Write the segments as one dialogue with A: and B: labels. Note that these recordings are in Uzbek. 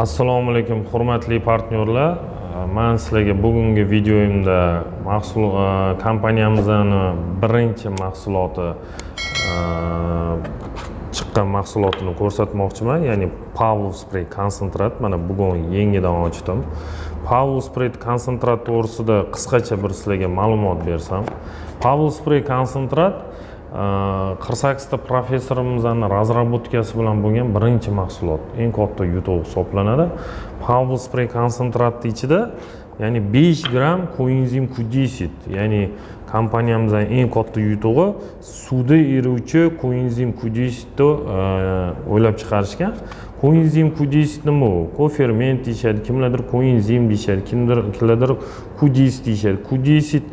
A: assalomu alaykum hurmatli partnyorlar. Man sizlarga bugungi videoyimda mahsul e, kompaniyamizni birinchi mahsuloti e, chiqqan mahsulotini ko'rsatmoqchiman. Ya'ni pavlov spray konsentrat. Mana bugun yangidan ochdim. Pavlov spray konsentrat to'g'risida qisqacha bir sizlarga ma'lumot bersam pavlov spray konsentrat qirq sakkizta professorimizni разработкасы bilan bo'lgan birinchi mahsulot eng katta yutuq hisoblanadi. Pavl spray konsentratni ichida ya'ni besh gramm koenzim q deset ya'ni kompaniyamizning eng katta yutug'i suvda eruvchi koenzim q desetni e, o'ylab chiqarishgan koenzim q deset nima u koferment deyishadi kimlardir koenzim deyishadi kimlardir q deset deyishadi q deset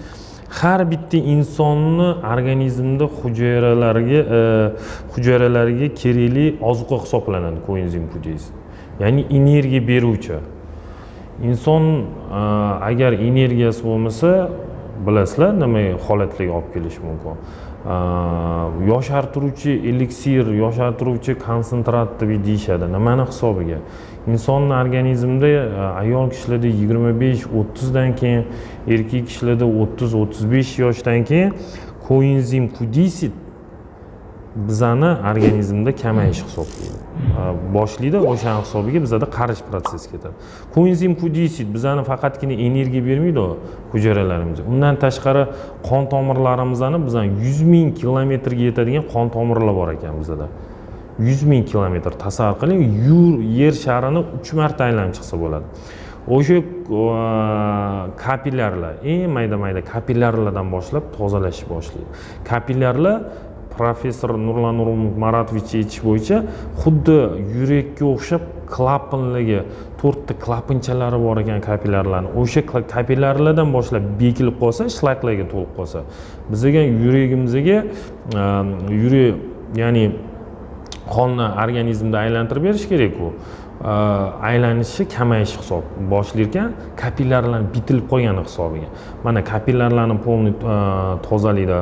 A: har bitta insonni organizmda hujayralarga e, hujayralarga kerakli ozuqa hisoblanadi koenzim q ya'ni energiya beruvchi. Inson e, agar energiyasi bo'lmasa bilasizlar nima holatlarga olib kelishi mumkin. Э, yoshartiruvchi eliksir yoshartiruvchi konsentrat deb deyishadi. Nimani hisobiga? Insonni organizmida e, ayol kishilarda yigirma besh o'ttizdan keyin erkak kishilarda o'ttiz o'ttiz besh yoshdan keyin koenzim q deset bizani organizmda kamayish hisoblaydi. Boshlaydi o'shani hisobiga bizada qarish protsessi ketadi. Koenzim q deset bizani faqatgina energiya bermaydi hujayralarimizga undan tashqari qon tomirlarimizni bizani yuz ming kilometrga yetadigan qon tomirlar bor ekan bizada. Yuz ming kilometr tasavvur qiling yer sharini uch marta aylanib chiqsa bo'ladi. O'sha kapillyarlar eng mayda mayda kapillyarlardan boshlab tozalashni boshlaydi. Kapillyarlar professor nurlan nurumov maratovich aytish bo'yicha xuddi yurakka o'xshab klapanligi to'rtta klapanchalari bor ekan kapillarlarni. O'sha kapillarlardan boshlab bekilib qolsa shlaklarga to'lib qolsa. Bizga yuragimizga ehm, yurak ya'ni qonni organizmda aylantirib berish kerakku. Э, aylanishi kamayishi hisob. Boshlayotgan kapillarlarni bitilib qolgani hisobiga. Mana kapillarlarni полный e, tozalaydi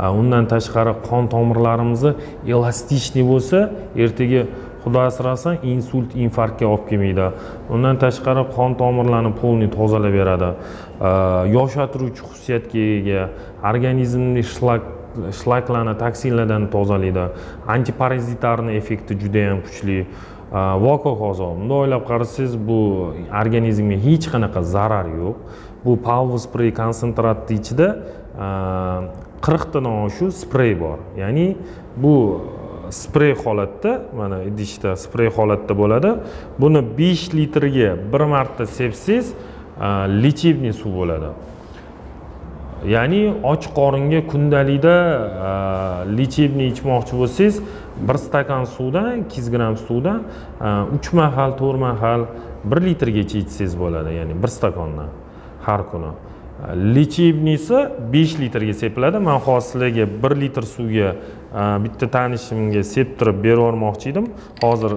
A: e, undan tashqari qon tomirlarimizni elastikniy bo'lsa ertaga xudo asrasin insult infarktga olib kelmaydi. Undan tashqari qon tomirlarni полный tozalab beradi. E, Yoshartiruvchi xususiyatga ega organizmni shlak shlaklarni toksinlardan tozalaydi antiparazitarni effekti juda yam kuchli. Va hokazo bunday o'ylab qarasangiz bu organizmga hech qanaqa zarar yo'q bu power spray konsentratni ichida qirqtadan oshiq sprey bor ya'ni bu sprey holatda mana idishda sprey holatda bo'ladi buni besh litrga bir marta sepsangiz lechebniy suv bo'ladi ya'ni och qoringa kundalikda лечебный e, ichmoqchi bo'lsangiz bir stakan suvdan ikki yuz gramm suvdan e, uch mahal to'rt mahal bir litrgacha ichsangiz bo'ladi ya'ni bir stakandan har kuni. Lechebniysi besh litrga sepiladi. Man hozir sizlarga bir litr suvga e, bitta tanishimga septirib berib yubormoqchi edim. Hozir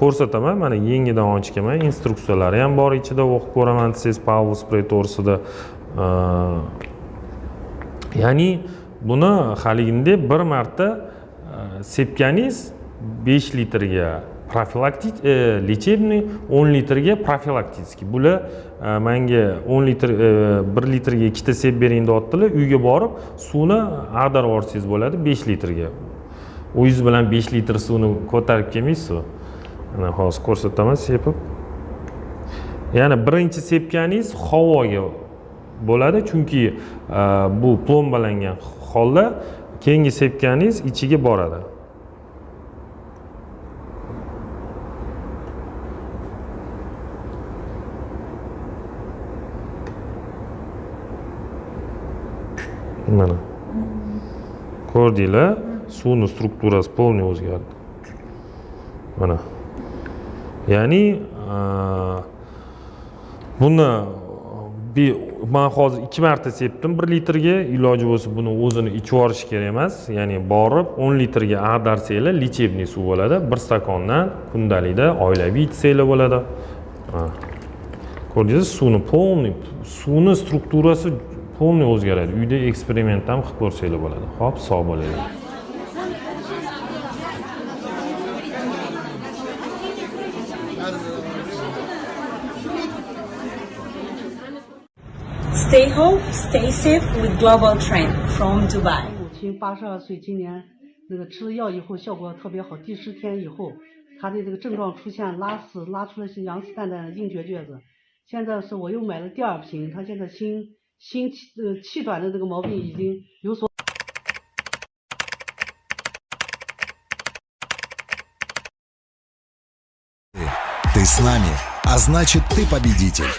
A: ko'rsataman mana yangidan ochganman. Instruksiyalari ham bor ichida o'qib ko'raman desangiz power spray to'g'risida ya'ni buni haligidek bir marta e, sepganingiz 5 litrga profilaktik e, лечебный 10 litrga profilaktiskiy bular e, manga 10 litr e, 1 litrga ikkita sep bering deyaptilar uyga borib suvni ag'darib yuborsangiz bo'ladi 5 litrga. O'zingiz bilan 5 litr suvni ko'tarib kelmaysizu mana hozir ko'rsataman sepib. Ya'ni birinchi sepganingiz havoga bo'ladi. Chunki e, bu plombalangan holda keyingi sepkaningiz ichiga boradi. Mana. Ko'rdinglar? Suvni strukturasi полный o'zgardi. Mana. Ya'ni e, buni buni man hozir ikki marta sepdim. Bir litrga iloji bo'lsa buni o'zini ichib yuborish kerak emas. Ya'ni borib o'n litrga ag'darsanglar лечебный suv bo'ladi. Bir stakondan kundalikda oilaviy ichsanglar bo'ladi. Ko'rdingiz suvni полный suvni strukturasi полный o'zgaradi. Uyda eksperiment ham qilib ko'rsanglar bo'ladi. Ho'p sog' bo'linglar
B: hope stay safe with Global Trend from Dubai.
C: 母亲八十二岁，今年那个吃了药以后效果特别好，第十天以后，她的这个症状出现拉屎，拉出了些羊屎蛋蛋的硬结橛子。现在是我又买了第二瓶，她现在心心气呃气短的这个毛病已经有所。
D: Ты с нами, а значит ты победитель.